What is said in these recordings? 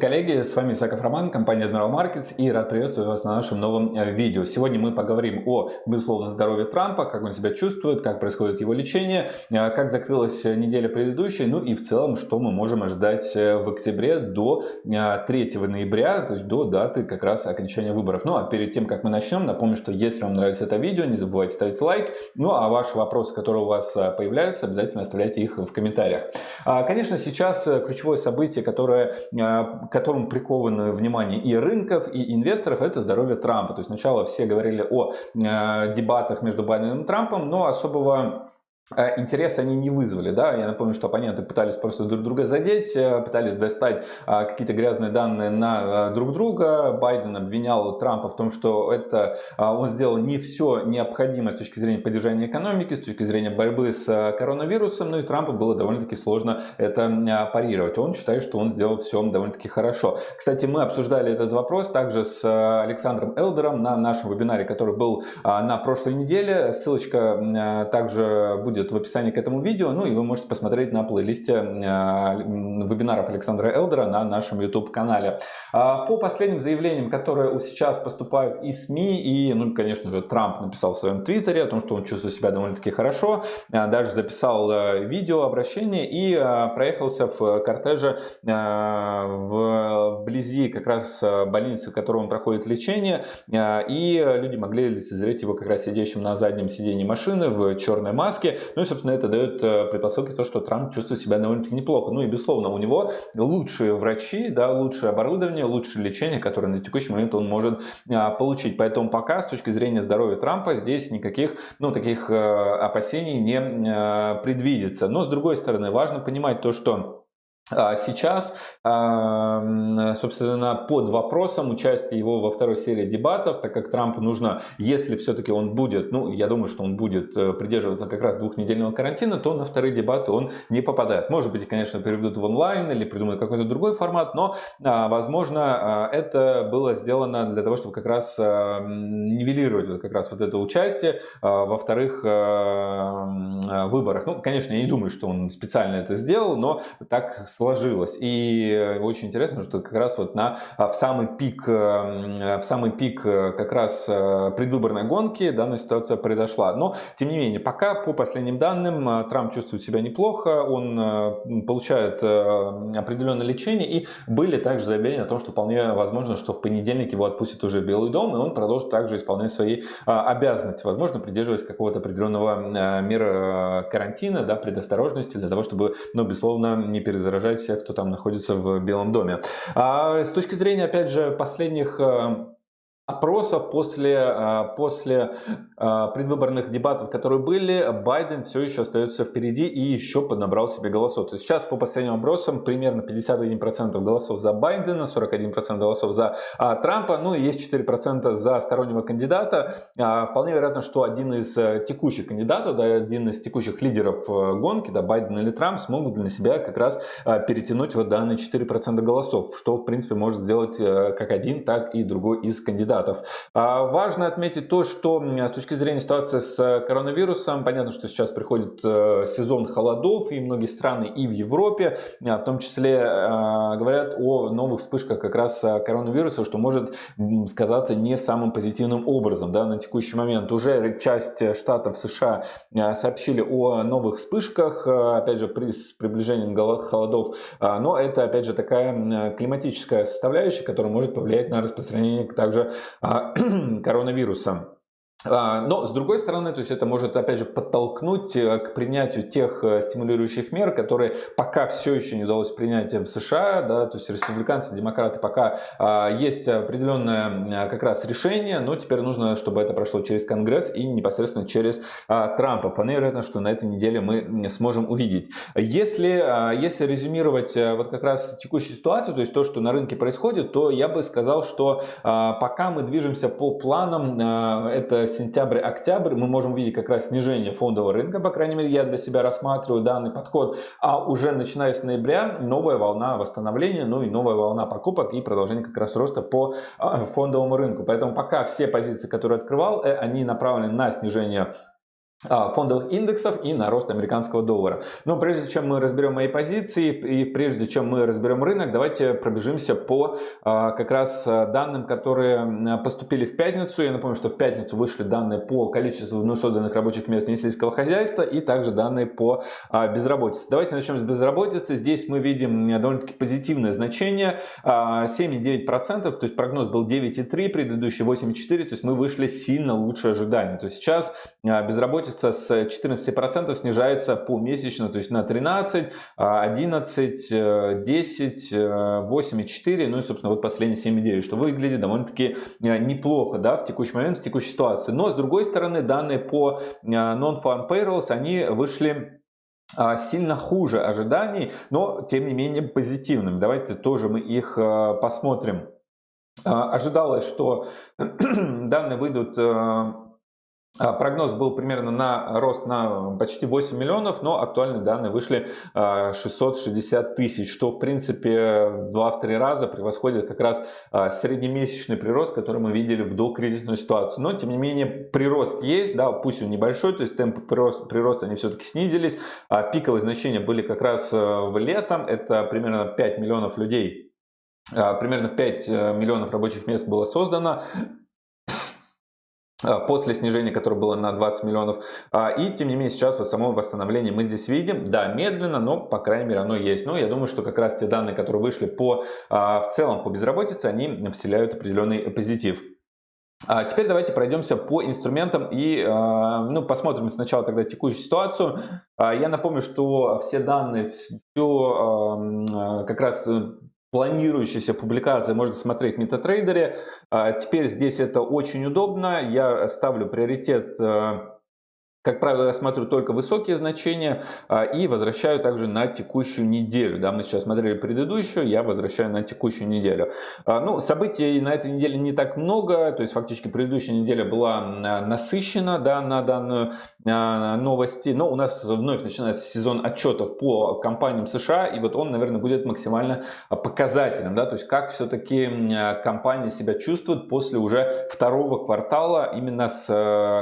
Коллеги! С вами Исаков Роман, компания Admiral Markets и рад приветствовать вас на нашем новом э, видео. Сегодня мы поговорим о, безусловно, здоровье Трампа, как он себя чувствует, как происходит его лечение, э, как закрылась неделя предыдущая, ну и в целом, что мы можем ожидать э, в октябре до 3 ноября, то есть до даты как раз окончания выборов. Ну а перед тем, как мы начнем, напомню, что если вам нравится это видео, не забывайте ставить лайк. Ну а ваши вопросы, которые у вас появляются, обязательно оставляйте их в комментариях. А, конечно, сейчас ключевое событие, которое к которому приковано внимание и рынков, и инвесторов, это здоровье Трампа. То есть сначала все говорили о э, дебатах между Байденом и Трампом, но особого интерес они не вызвали. Да? Я напомню, что оппоненты пытались просто друг друга задеть, э, пытались достать а, какие-то грязные данные на э, друг друга. Байден обвинял Трампа в том, что это он сделал не все необходимое с точки зрения поддержания экономики, с точки зрения борьбы с коронавирусом, ну и Трампу было довольно-таки сложно это парировать. Он считает, что он сделал все довольно-таки хорошо. Кстати, мы обсуждали этот вопрос также с Александром Элдером на нашем вебинаре, который был на прошлой неделе. Ссылочка также будет будет в описании к этому видео, ну и вы можете посмотреть на плейлисте э, вебинаров Александра Элдера на нашем YouTube канале. А, по последним заявлениям, которые сейчас поступают из СМИ, и, ну, конечно же, Трамп написал в своем твиттере о том, что он чувствует себя довольно-таки хорошо, а, даже записал э, видео обращение и э, проехался в кортеже вблизи как раз больницы, в которой он проходит лечение, и люди могли лицезреть его как раз сидящим на заднем сиденье машины в черной маске. Ну и, собственно, это дает э, предпосылки то, что Трамп чувствует себя довольно-таки неплохо. Ну и, безусловно, у него лучшие врачи, да, лучшее оборудование, лучшее лечение, которое на текущий момент он может а, получить. Поэтому пока, с точки зрения здоровья Трампа, здесь никаких, ну, таких э, опасений не э, предвидится. Но, с другой стороны, важно понимать то, что сейчас, собственно, под вопросом участие его во второй серии дебатов, так как Трампу нужно, если все-таки он будет, ну, я думаю, что он будет э, придерживаться как раз двухнедельного карантина, то на вторые дебаты он не попадает. Может быть, конечно, переведут в онлайн или придумают какой-то другой формат, но, а, возможно, а, это было сделано для того, чтобы как раз нивелировать как раз вот это участие во вторых выборах. Ну, конечно, я не думаю, что он специально это сделал, но так сложилось. И э, очень интересно, что как раз вот на, а, в самый пик, э, в самый пик э, как раз предвыборной гонки данная ситуация произошла. Но, тем не менее, пока по последним данным Трамп чувствует себя неплохо, он получает определенное лечение и были также заявления о том, что вполне возможно, что в понедельник его отпустят уже Белый дом, и он продолжит также исполнять свои обязанности, возможно, придерживаясь какого-то определенного мера карантина, да, предосторожности для того, чтобы, ну, безусловно, не перезаражать уважать всех, кто там находится в Белом доме. А с точки зрения, опять же, последних опросов после, а, после а, предвыборных дебатов, которые были, Байден все еще остается впереди и еще поднабрал себе голосов. То есть сейчас по последним опросам примерно 51% голосов за Байдена, 41% голосов за а, Трампа, ну и есть 4% за стороннего кандидата. Вполне вероятно, что один из э, текущих кандидатов, да, один из текущих лидеров э, гонки, да, Байден или Трамп, смогут для себя как раз перетянуть вот данные 4% голосов, что в принципе может сделать э, как один, так и другой из кандидатов кандидатов. А, важно отметить то, что с точки зрения ситуации с э, коронавирусом, понятно, что сейчас приходит э, сезон холодов, и многие страны и в Европе, а, в том числе, э, говорят о новых вспышках как раз коронавируса, что может сказаться не самым позитивным образом. Да, на текущий момент уже часть штатов США сообщили о новых вспышках, опять же, при, с приближением холодов, а, но это, опять же, такая климатическая составляющая, которая может повлиять на распространение также коронавируса. А, но, с другой стороны, то есть это может, опять же, подтолкнуть э, к принятию тех э, стимулирующих мер, которые пока все еще не удалось принять в США, да, то есть республиканцы, демократы пока а, есть определенное как раз решение, но теперь нужно, чтобы это прошло через Конгресс и непосредственно через а, Трампа. Вполне вероятно, что на этой неделе мы сможем увидеть. Если, а, если резюмировать а, вот как раз текущую ситуацию, то есть то, что на рынке происходит, то я бы сказал, что а, пока мы движемся по планам, а, это сентябрь-октябрь мы можем видеть как раз снижение фондового рынка, по крайней мере я для себя рассматриваю данный подход, а уже начиная с ноября новая волна восстановления, ну и новая волна покупок и продолжение как раз роста по а, фондовому рынку. Поэтому пока все позиции, которые открывал, э, они направлены на снижение фондовых индексов и на рост американского доллара. Но прежде чем мы разберем мои позиции и прежде чем мы разберем рынок, давайте пробежимся по а, как раз а, данным, которые поступили в пятницу. Я напомню, что в пятницу вышли данные по количеству вновь созданных рабочих мест в сельского хозяйства и также данные по безработице. Давайте начнем с безработицы. Здесь мы видим довольно-таки позитивное значение 7,9%, то есть прогноз был 9,3, предыдущий 8,4, то есть мы вышли сильно лучше ожиданий. То есть сейчас безработица безработица с 14% снижается помесячно, то есть на 13, 11, 10, 8,4, ну и, собственно, вот последние 7,9, что выглядит довольно-таки э, неплохо, да, в текущий момент, в текущей ситуации. Но, с другой стороны, данные по э, non-farm payrolls, они вышли э, сильно хуже ожиданий, но тем не менее позитивными. Давайте тоже мы их посмотрим. Ожидалось, что данные выйдут а, прогноз был примерно на рост на почти 8 миллионов, но актуальные данные вышли 660 а, тысяч, что в принципе в 2-3 раза превосходит как раз а, среднемесячный прирост, который мы видели в докризисную ситуацию. Но тем не менее прирост есть, да, пусть он небольшой, то есть темпы прироста, прироста они все-таки снизились. Пиковые значения были как раз в летом, это примерно 5 миллионов людей примерно 5 э, миллионов рабочих мест было создано. А, после снижения, которое было на 20 миллионов. А, и тем не менее сейчас вот само восстановление мы здесь видим. Да, медленно, но по крайней мере оно есть. Но я думаю, что как раз те данные, которые вышли по, а, в целом по безработице, они вселяют определенный позитив. Теперь давайте пройдемся по инструментам и ну, посмотрим сначала тогда текущую ситуацию. Я напомню, что все данные, все как раз планирующаяся публикация можно смотреть в MetaTrader. А теперь здесь это очень удобно. Я ставлю приоритет э, как правило, я смотрю только высокие значения а, и возвращаю также на текущую неделю. Да, мы сейчас смотрели предыдущую, я возвращаю на текущую неделю. А, ну, событий на этой неделе не так много, то есть фактически предыдущая неделя была насыщена да, на данную а, новости, но у нас вновь начинается сезон отчетов по компаниям США, и вот он, наверное, будет максимально показательным, да, то есть как все-таки компании себя чувствуют после уже второго квартала, именно с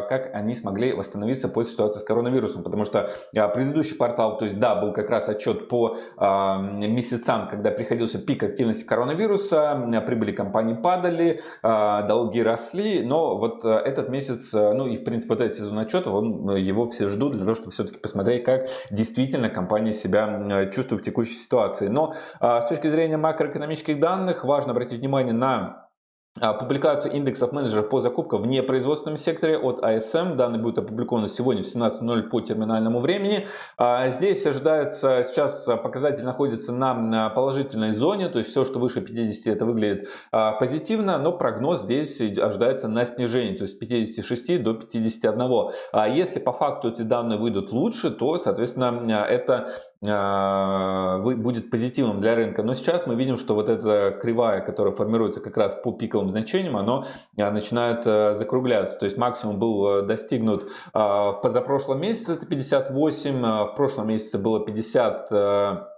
как они смогли восстановиться по ситуации с коронавирусом, потому что а, предыдущий квартал, то есть да, был как раз отчет по а, месяцам, когда приходился пик активности коронавируса, прибыли компании падали, а, долги росли, но вот этот месяц, ну и в принципе вот этот сезон отчетов, он, его все ждут для того, чтобы все-таки посмотреть, как действительно компания себя чувствует в текущей ситуации. Но с точки зрения макроэкономических данных важно обратить внимание на а, публикацию индексов менеджеров по закупкам в непроизводственном секторе от ASM. Данные будут опубликованы сегодня в 17.00 по терминальному времени. А, здесь ожидается, сейчас показатель находится на положительной зоне, то есть все, что выше 50, это выглядит а, позитивно, но прогноз здесь ожидается на снижение, то есть с 56 до 51. Если по факту эти данные выйдут лучше, то, соответственно, это будет позитивным для рынка. Но сейчас мы видим, что вот эта кривая, которая формируется как раз по пиковым значениям, оно начинает э, закругляться. То есть максимум был э, достигнут позапрошлом месяце, это 58, в прошлом месяце было 50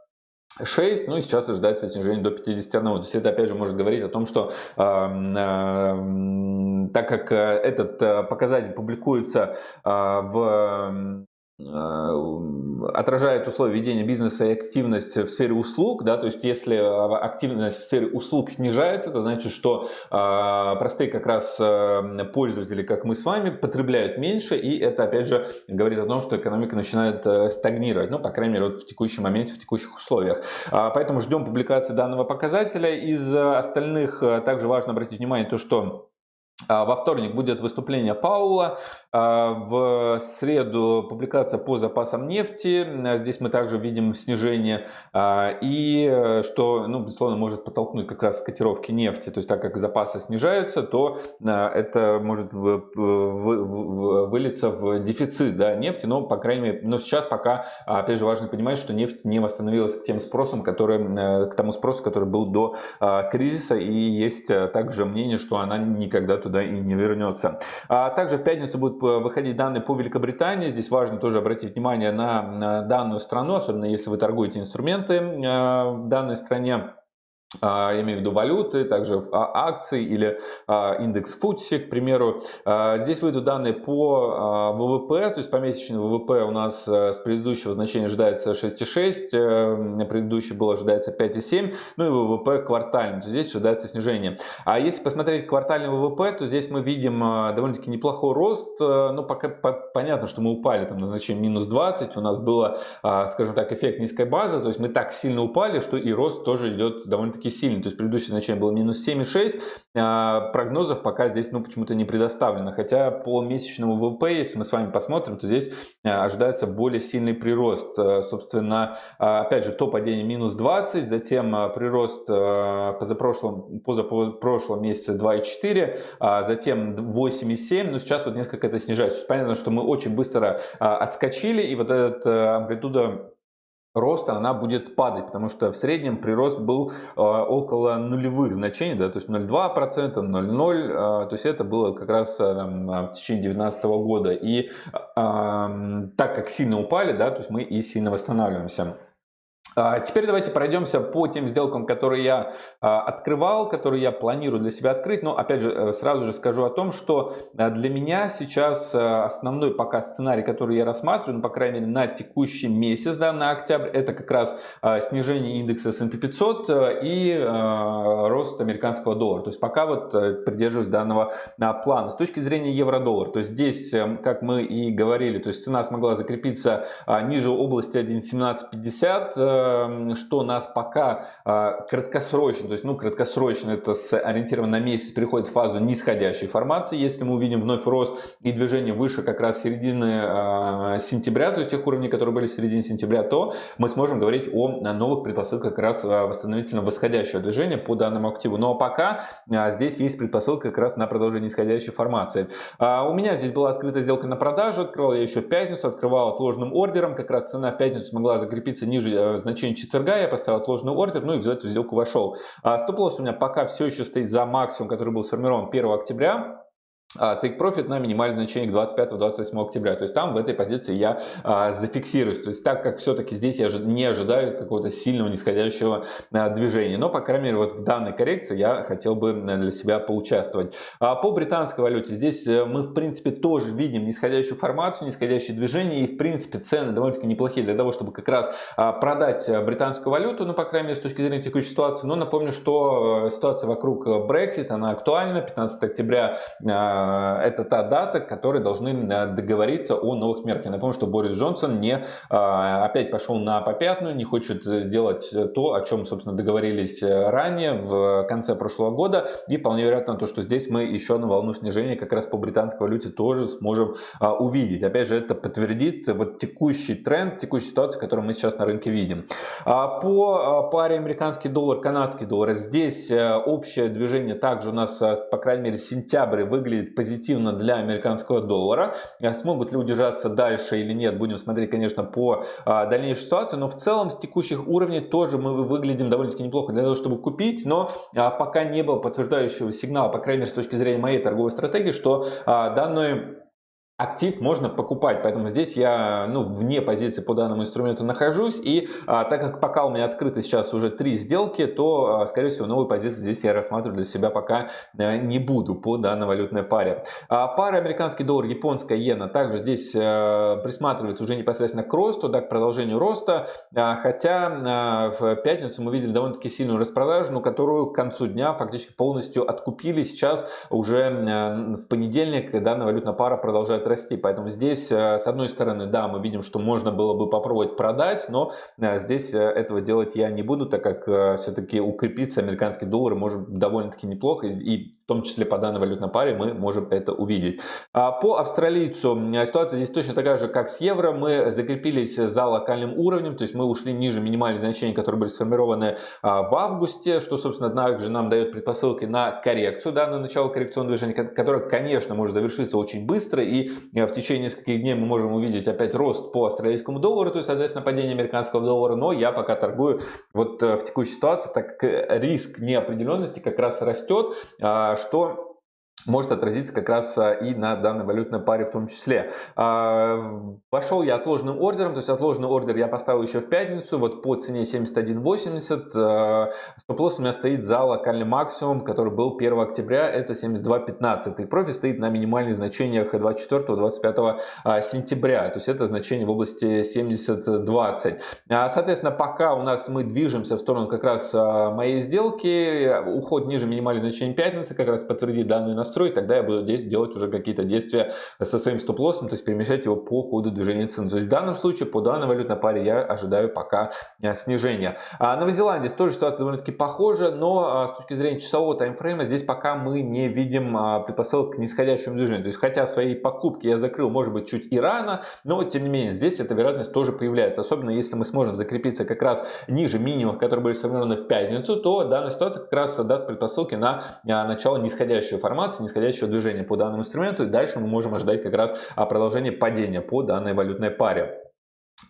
6, ну и сейчас ожидается снижение до 51. То есть это опять же может говорить о том, что э, э, так как этот показатель публикуется э, в Э, отражает условия ведения бизнеса и активность в сфере услуг, да, то есть если э, активность в сфере услуг снижается, это значит, что э, простые как раз э, пользователи, как мы с вами, потребляют меньше, и это опять же говорит о том, что экономика начинает э, стагнировать, ну, по крайней мере, вот в текущем моменте, в текущих условиях. А, поэтому ждем публикации данного показателя. Из остальных также важно обратить внимание то, что во вторник будет выступление Паула. А, в среду публикация по запасам нефти. Здесь мы также видим снижение. А, и э, что, ну, безусловно, может подтолкнуть как раз котировки нефти. То есть так как запасы снижаются, то это может вылиться в дефицит да, нефти. Но, по крайней мере, но сейчас пока, опять же, важно понимать, что нефть не восстановилась к тем спросам, который, э, к тому спросу, который был до кризиса. И есть э, также мнение, что она никогда туда и не вернется. А также в пятницу будут э, выходить данные по Великобритании. Здесь важно тоже обратить внимание на данную страну, особенно если вы торгуете инструменты э, в данной стране. А, я имею в виду валюты, также а, акции или а, индекс FTSE, к примеру. Здесь выйдут данные по ВВП, то есть помесячный ВВП у нас э, с предыдущего значения ожидается 6,6, э, предыдущий был ожидается 5,7, ну и ВВП квартальный, то здесь ожидается снижение. А если посмотреть квартальный ВВП, то здесь мы видим довольно-таки неплохой рост, э, ну пока понятно, что мы упали там на значение минус 20, у нас было, скажем так, эффект низкой базы, то есть мы так сильно упали, что и рост тоже идет довольно-таки довольно-таки сильный. То есть предыдущее значение было минус 7,6. А, прогнозов пока здесь ну, почему-то не предоставлено. Хотя по месячному ВВП, если мы с вами посмотрим, то здесь а, ожидается более сильный прирост. А, собственно, опять же, то падение минус 20, затем прирост позапрошлом, позапрошлом месяце 2,4, затем 8,7. Но сейчас вот несколько это снижается. Понятно, что мы очень быстро отскочили, и вот эта амплитуда роста она будет падать, потому что в среднем прирост был э, около нулевых значений, да, то есть 0,2%, 0,0%, э, то есть это было как раз э, там, в течение 2019 года. И э, так как сильно упали, да, то есть мы и сильно восстанавливаемся. А, теперь давайте пройдемся по тем сделкам, которые я а, открывал, которые я планирую для себя открыть. Но опять же, э, сразу же скажу о том, что э, для меня сейчас э, основной пока сценарий, который я рассматриваю, ну, по крайней мере, на текущий месяц, да, на октябрь, это как раз снижение индекса S&P 500 и рост американского доллара. То есть пока вот придерживаюсь данного плана. С точки зрения евро-доллар, то есть здесь, как мы и говорили, то есть цена смогла закрепиться ниже области 1.1750, Эм, что нас пока а, краткосрочно, то есть, ну, краткосрочно это с ориентирован на месяц, переходит в фазу нисходящей формации. Если мы увидим вновь рост и движение выше как раз середины а, сентября, то есть тех уровней, которые были в середине сентября, то мы сможем говорить о новых предпосылках как раз а, восстановительно восходящего движения по данному активу. Но пока здесь есть предпосылка как раз на продолжение нисходящей формации. У меня здесь была открыта сделка на продажу, открывал я еще в пятницу, открывал отложенным ордером, как раз цена в пятницу смогла закрепиться ниже значения четверга, я поставил отложенный ордер, ну и в эту сделку вошел. А стоп-лосс у меня пока все еще стоит за максимум, который был сформирован 1 октября. А, take profit на минимальное значение к 25-28 октября. То есть там в этой позиции я а, зафиксируюсь. То есть так как все-таки здесь я не ожидаю какого-то сильного нисходящего а, движения. Но, по крайней мере, вот в данной коррекции я хотел бы для себя поучаствовать. А, по британской валюте здесь э, мы, в принципе, тоже видим нисходящую формацию, нисходящее движение. И, в принципе, цены довольно-таки неплохие для того, чтобы как раз а, продать э, британскую валюту. Ну, по крайней мере, с точки зрения текущей ситуации. Но напомню, что э, ситуация вокруг Brexit, она актуальна. 15 октября Э, это та дата, которой должны э, договориться о новых мерах. Я напомню, что Борис Джонсон не э, опять пошел на попятную, не хочет делать то, о чем, собственно, договорились ранее, в конце прошлого года. И вполне вероятно то, что здесь мы еще одну волну снижения как раз по британской валюте тоже сможем увидеть. Опять же, это подтвердит вот текущий тренд, текущую ситуацию, которую мы сейчас на рынке видим. А по паре американский доллар, канадский доллар, здесь общее движение также у нас, по крайней мере, сентябрь выглядит позитивно для американского доллара. Э, смогут ли удержаться дальше или нет, будем смотреть, конечно, по а, дальнейшей ситуации. Но в целом с текущих уровней тоже мы выглядим довольно-таки неплохо для того, чтобы купить. Но а, пока не было подтверждающего сигнала, по крайней мере, с точки зрения моей торговой стратегии, что а, данную актив можно покупать. Поэтому здесь я ну, вне позиции по данному инструменту нахожусь. И а, так как пока у меня открыты сейчас уже три сделки, то, а, скорее всего, новую позицию здесь я рассматриваю для себя пока а, не буду по данной валютной паре. А, пара американский доллар, японская иена. Также здесь а, присматривается уже непосредственно к росту, да, к продолжению роста. А, хотя а, в пятницу мы видели довольно-таки сильную распродажу, но которую к концу дня фактически полностью откупили. Сейчас уже а, в понедельник данная валютная пара продолжает расти. Поэтому здесь, э, с одной стороны, да, мы видим, что можно было бы попробовать продать, но э, здесь э, этого делать я не буду, так как все-таки укрепиться американский доллар может довольно-таки неплохо. И том числе по данной валютной паре мы можем это увидеть. А по австралийцу ситуация здесь точно такая же, как с евро. Мы закрепились за локальным уровнем, то есть мы ушли ниже минимальных значений, которые были сформированы а, в августе, что, собственно, также нам дает предпосылки на коррекцию, да, на начало коррекционного движения, которое, конечно, может завершиться очень быстро, и э, в течение нескольких дней мы можем увидеть опять рост по австралийскому доллару, то есть, соответственно, падение американского доллара, но я пока торгую вот э, в текущей ситуации, так как риск неопределенности как раз растет, а, что может отразиться как раз а, и на данной валютной паре в том числе. А, пошел я отложенным ордером, то есть отложенный ордер я поставил еще в пятницу, вот по цене 71.80. А, стоп-лосс у меня стоит за локальный максимум, который был 1 октября, это 72.15. И профит стоит на минимальных значениях 24-25 сентября, то есть это значение в области 70.20. Соответственно, пока у нас мы движемся в сторону как раз моей сделки, уход ниже минимальных значений пятницы как раз подтвердит данные настройки настроить, тогда я буду делать уже какие-то действия со своим стоп-лоссом, то есть перемещать его по ходу движения цены. То есть в данном случае по данной валютной паре я ожидаю пока э, снижения. А Новозеландия тоже ситуация довольно-таки похожа, но а, с точки зрения часового таймфрейма здесь пока мы не видим а, предпосылок к нисходящему движению. То есть хотя свои покупки я закрыл, может быть, чуть и рано, но тем не менее здесь эта вероятность тоже появляется. Особенно если мы сможем закрепиться как раз ниже минимумов, которые были сформированы в пятницу, то данная ситуация как раз даст предпосылки на начало нисходящей формации формации нисходящего движения по данному инструменту. И дальше мы можем ожидать как раз а, продолжение падения по данной валютной паре.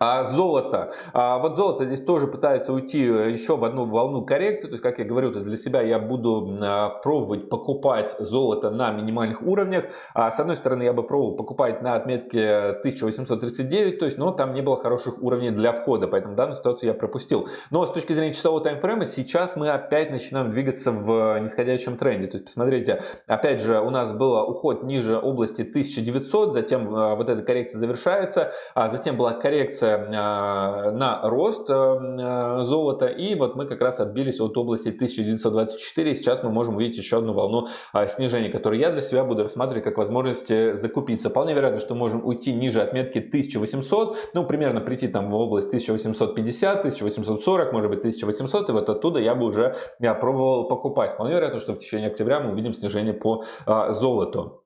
А золото. А вот золото здесь тоже пытается уйти э, еще в одну волну коррекции. То есть, как я говорю, то для себя я буду а, пробовать покупать золото на минимальных уровнях. А с одной стороны, я бы пробовал покупать на отметке 1839, то есть, но там не было хороших уровней для входа, поэтому данную ситуацию я пропустил. Но с точки зрения часового таймфрейма, сейчас мы опять начинаем двигаться в нисходящем тренде. То есть, посмотрите, опять же, у нас был уход ниже области 1900, затем а, вот эта коррекция завершается, а затем была коррекция а, на рост э, э, золота. И вот мы как раз отбились от области 1924. И сейчас мы можем увидеть еще одну волну а, снижения, которую я для себя буду рассматривать как возможность э, закупиться. Вполне вероятно, что можем уйти ниже отметки 1800. Ну, примерно прийти там в область 1850, 1840, может быть 1800. И вот оттуда я бы уже я пробовал покупать. Вполне вероятно, что в течение октября мы увидим снижение по а, золоту.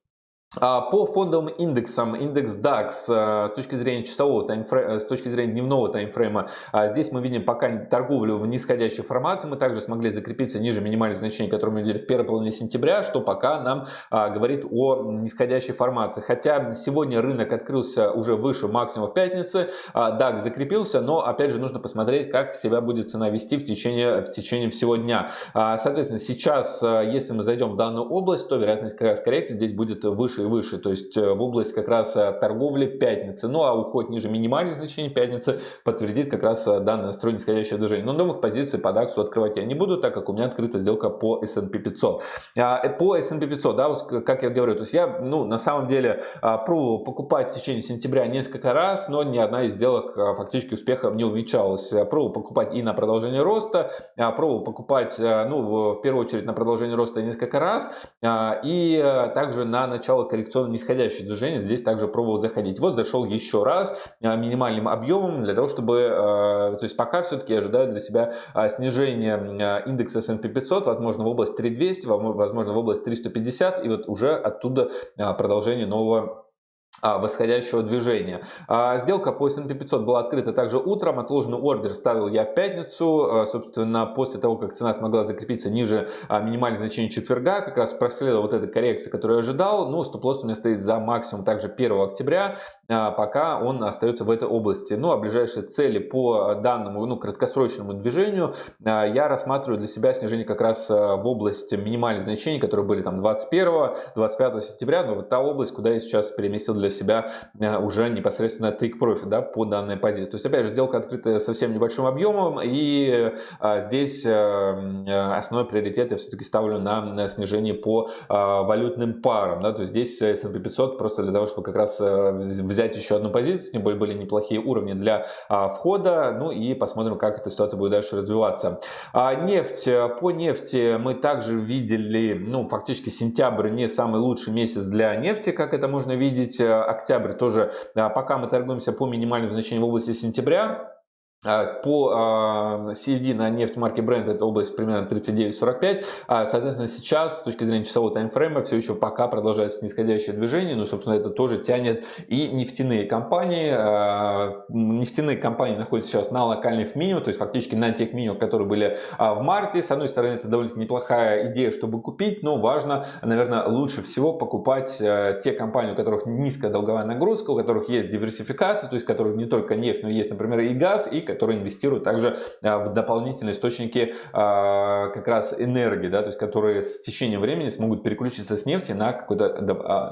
А, по фондовым индексам, индекс DAX э, с точки зрения часового таймфрейма, э, с точки зрения дневного таймфрейма, а, здесь мы видим пока торговлю в нисходящей формации. Мы также смогли закрепиться ниже минимальных значений, которые мы видели в первой половине сентября, что пока нам а, говорит о нисходящей формации. Хотя сегодня рынок открылся уже выше максимума в пятнице, DAX закрепился, но опять же нужно посмотреть, как себя будет цена вести в течение, в течение всего дня. Соответственно, сейчас, э, если мы зайдем в данную область, то вероятность коррекции здесь будет выше и выше, то есть э, в область как раз э, торговли пятницы. Ну а уход ниже минимальных значений пятницы подтвердит как раз э, данное настрой нисходящее движение. Но новых позиций под акцию открывать я не буду, так как у меня открыта сделка по S&P 500. А, по S&P 500, да, вот как я говорю, то есть я ну, на самом деле а, пробовал покупать в течение сентября несколько раз, но ни одна из сделок а, фактически успехом не увенчалась. Пробовал покупать и на продолжение роста, пробовал покупать, ну, в первую очередь на продолжение роста несколько раз, и также на начало коррекционно нисходящее движение, здесь также пробовал заходить. Вот зашел еще раз а, минимальным объемом для того, чтобы, а, то есть пока все-таки ожидаю для себя а, снижение индекса S&P 500, возможно в область 3200, возможно в область 350 и вот уже оттуда продолжение нового а, восходящего движения. А, сделка по S&P 500 была открыта также утром, отложенный ордер ставил я в пятницу, а, собственно, после того, как цена смогла закрепиться ниже минимальных значений четверга, как раз проследовала вот эта коррекция, которую я ожидал, ну, стоп-лосс у меня стоит за максимум также 1 октября, пока он остается в этой области. Ну, а ближайшие цели по данному, ну, краткосрочному движению я рассматриваю для себя снижение как раз в область минимальных значений, которые были там 21-25 сентября, но вот та область, куда я сейчас переместил для себя э, уже непосредственно take profit да, по данной позиции. То есть, опять же, сделка открыта совсем небольшим объемом, и а, здесь э, основной приоритет я все-таки ставлю на снижение по а, валютным парам. Да, то есть, здесь S&P 500 просто для того, чтобы как раз взять еще одну позицию, тем более были неплохие уровни для а, входа, ну и посмотрим, как эта ситуация будет дальше развиваться. Нефть. По нефти мы также видели, ну, фактически сентябрь не самый лучший месяц для нефти, как это можно видеть октябрь тоже, а, пока мы торгуемся по минимальным значениям в области сентября, по CFD на нефть марки Brent это область примерно 39-45. А, соответственно, сейчас с точки зрения часового таймфрейма все еще пока продолжается нисходящее движение. Ну, собственно, это тоже тянет и нефтяные компании. А, нефтяные компании находятся сейчас на локальных минимумах, то есть фактически на тех минимумах, которые были в марте. С одной стороны, это довольно неплохая идея, чтобы купить, но важно, наверное, лучше всего покупать те компании, у которых низкая долговая нагрузка, у которых есть диверсификация, то есть у которых не только нефть, но есть, например, и газ, и которые инвестируют также в дополнительные источники как раз энергии, да, то есть которые с течением времени смогут переключиться с нефти на какой-то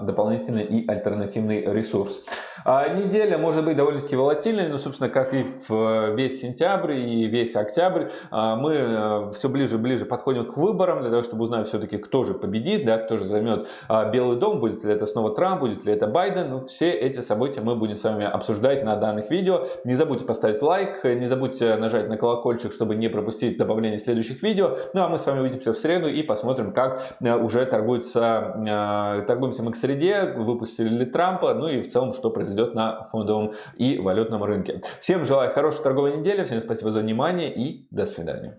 дополнительный и альтернативный ресурс. Неделя может быть довольно-таки волатильной, но, собственно, как и в весь сентябрь и весь октябрь, мы все ближе и ближе подходим к выборам для того, чтобы узнать все-таки, кто же победит, да, кто же займет Белый дом, будет ли это снова Трамп, будет ли это Байден. Ну, все эти события мы будем с вами обсуждать на данных видео. Не забудьте поставить лайк, не забудьте нажать на колокольчик, чтобы не пропустить добавление следующих видео. Ну а мы с вами увидимся в среду и посмотрим, как э, уже торгуется, э, торгуемся мы к среде, выпустили ли Трампа, ну и в целом, что произойдет на фондовом и валютном рынке. Всем желаю хорошей торговой недели, всем спасибо за внимание и до свидания.